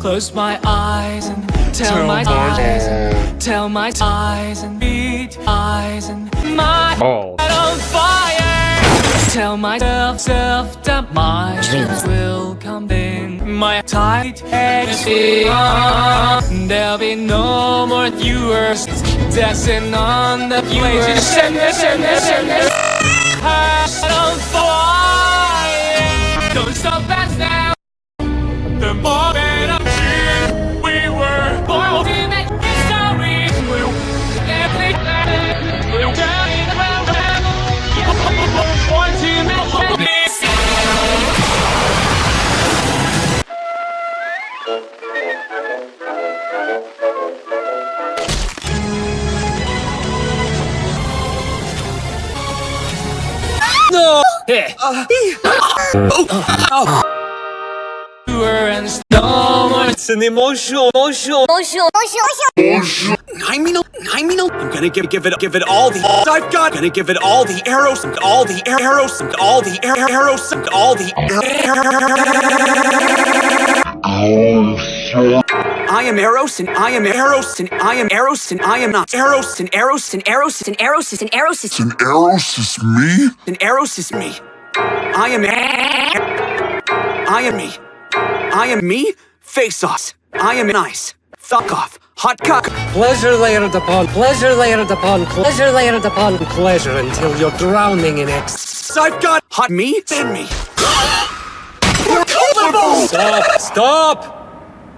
Close my eyes and tell, my eyes and tell my eyes and beat eyes and my oh. head on fire. Tell myself self that my dreams will come in my tight head. There'll be no more viewers dancing on the viewers. Send this, send this, send this. Head on fire. Don't stop us now. The more. No! Hey. Uh, oh. Oh. It's an emotional, emotional, emotional, emotional, Nine mil, nine mil. I'm gonna give, give it, give it all the I've got. Gonna give it all the arrows and all the arrows and all the arrows and all the arrows. I am Eros and I am Eros and I am Eros and I am not Eros and Eros and Eros and Eros and Eros is and Eros is me and Eros is me. I am I am me. I am me. Face off. I am nice. Fuck off. Hot cock. Pleasure layered upon pleasure layered upon pleasure layered upon pleasure until you're drowning in it. I've got hot meat in me. Stop! Stop!